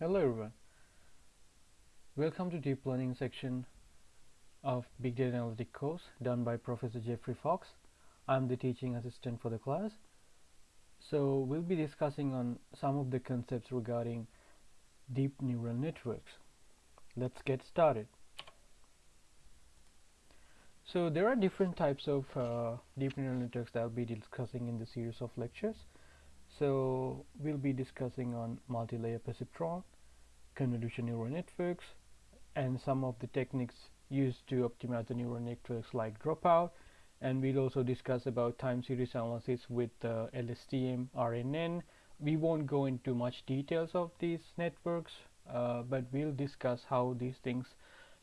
Hello everyone. Welcome to Deep Learning section of Big Data Analytic course done by Professor Geoffrey Fox. I'm the teaching assistant for the class. So we'll be discussing on some of the concepts regarding deep neural networks. Let's get started. So there are different types of uh, deep neural networks that I'll be discussing in the series of lectures. So we'll be discussing on multi-layer perceptron, convolution neural networks, and some of the techniques used to optimize the neural networks like dropout. And we'll also discuss about time series analysis with uh, LSTM, RNN. We won't go into much details of these networks, uh, but we'll discuss how these things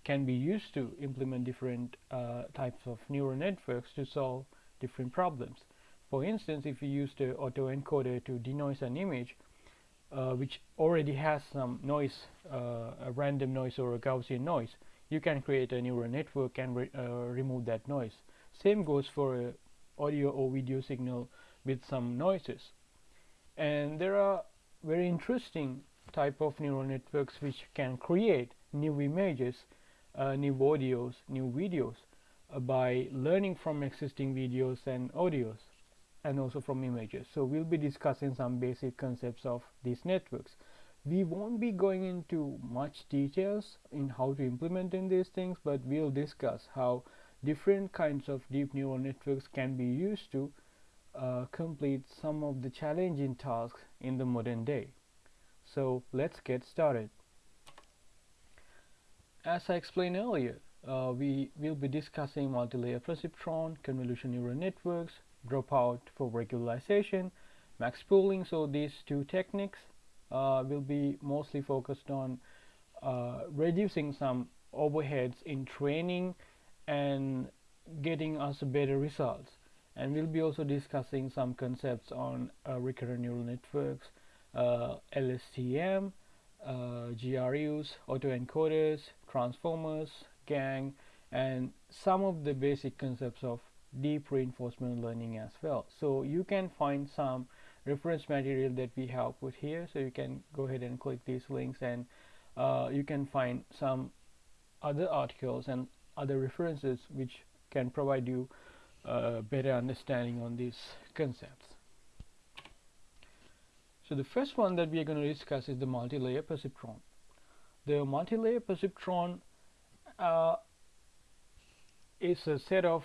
can be used to implement different uh, types of neural networks to solve different problems. For instance, if you use the autoencoder to denoise an image, uh, which already has some noise, uh, a random noise or a Gaussian noise, you can create a neural network and re uh, remove that noise. Same goes for a audio or video signal with some noises. And there are very interesting type of neural networks which can create new images, uh, new audios, new videos uh, by learning from existing videos and audios and also from images. So we'll be discussing some basic concepts of these networks. We won't be going into much details in how to implement in these things, but we'll discuss how different kinds of deep neural networks can be used to uh, complete some of the challenging tasks in the modern day. So let's get started. As I explained earlier, uh, we will be discussing multi-layer perceptron, convolution neural networks, dropout for regularization, max pooling. So these two techniques uh, will be mostly focused on uh, reducing some overheads in training and getting us better results. And we'll be also discussing some concepts on uh, recurrent neural networks, uh, LSTM, uh, GRUs, autoencoders, transformers, GAN, and some of the basic concepts of deep reinforcement learning as well. So you can find some reference material that we have put here. So you can go ahead and click these links and uh, you can find some other articles and other references which can provide you a better understanding on these concepts. So the first one that we are going to discuss is the multi-layer perceptron. The multi-layer perceptron uh, is a set of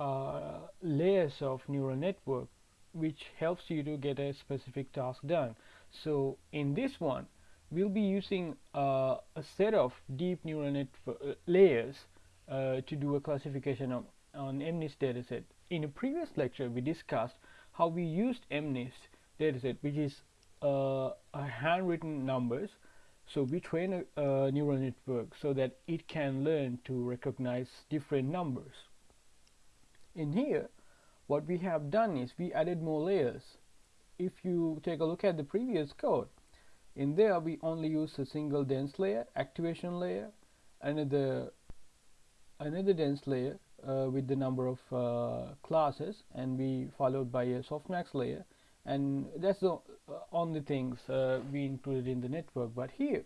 uh, layers of neural network which helps you to get a specific task done. So in this one we'll be using uh, a set of deep neural network uh, layers uh, to do a classification of, on MNIST dataset. In a previous lecture we discussed how we used MNIST dataset which is uh, a handwritten numbers so we train a, a neural network so that it can learn to recognize different numbers in here what we have done is we added more layers. If you take a look at the previous code in there we only use a single dense layer activation layer another another dense layer uh, with the number of uh, classes and we followed by a softmax layer. And that's the uh, only things uh, we included in the network. But here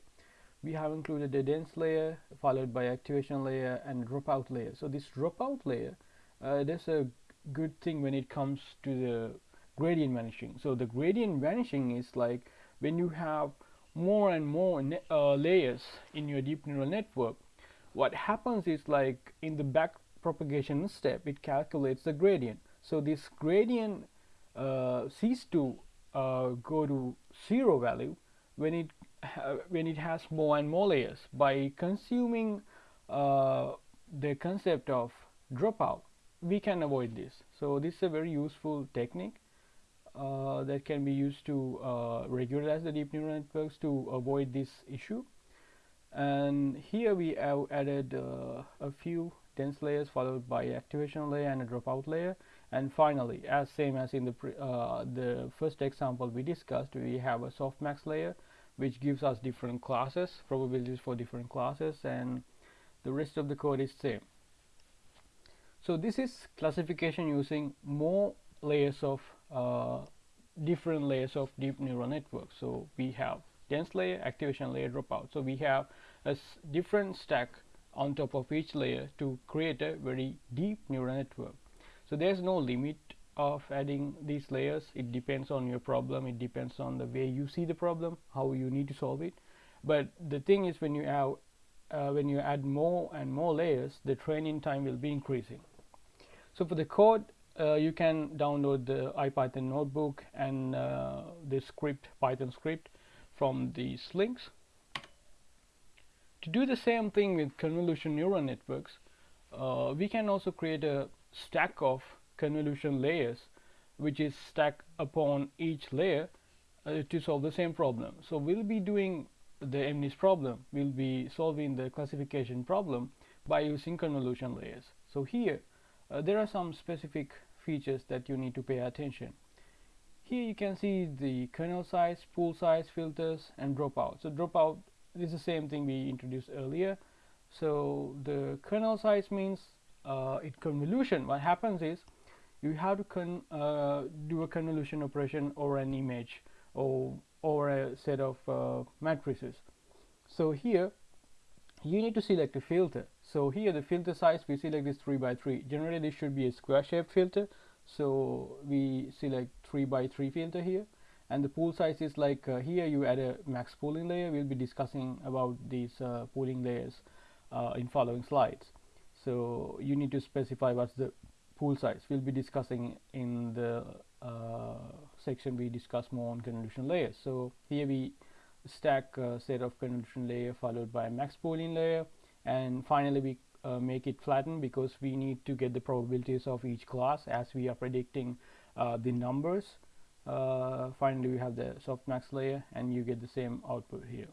we have included a dense layer followed by activation layer and dropout layer. So this dropout layer uh, that's a good thing when it comes to the gradient vanishing. So the gradient vanishing is like when you have more and more uh, layers in your deep neural network. What happens is like in the back propagation step it calculates the gradient. So this gradient uh, ceases to uh, go to zero value when it when it has more and more layers. By consuming uh, the concept of dropout we can avoid this. So this is a very useful technique uh, that can be used to uh, regularize the deep neural networks to avoid this issue. And here we have added uh, a few dense layers followed by activation layer and a dropout layer. And finally as same as in the uh, the first example we discussed we have a softmax layer which gives us different classes probabilities for different classes and the rest of the code is same so this is classification using more layers of uh, different layers of deep neural networks. So we have dense layer activation layer dropout. So we have a different stack on top of each layer to create a very deep neural network. So there's no limit of adding these layers. It depends on your problem. It depends on the way you see the problem how you need to solve it. But the thing is when you have uh, when you add more and more layers the training time will be increasing so for the code uh, you can download the IPython notebook and uh, the script Python script from these links. To do the same thing with convolution neural networks uh, we can also create a stack of convolution layers which is stacked upon each layer uh, to solve the same problem. So we'll be doing the MNIST problem. We'll be solving the classification problem by using convolution layers. So here uh, there are some specific features that you need to pay attention. Here you can see the kernel size pool size filters and dropout. So dropout is the same thing we introduced earlier. So the kernel size means uh, it convolution. What happens is you have to uh, do a convolution operation over an image or over a set of uh, matrices. So here you need to select a filter so here the filter size we select this 3 by 3 generally this should be a square shaped filter. So we select 3 by 3 filter here. And the pool size is like uh, here you add a max pooling layer. We'll be discussing about these uh, pooling layers uh, in following slides. So you need to specify what's the pool size. We'll be discussing in the uh, section we discuss more on convolution layers. So here we stack a set of convolution layer followed by max pooling layer and finally we uh, make it flatten because we need to get the probabilities of each class as we are predicting uh, the numbers. Uh, finally we have the softmax layer and you get the same output here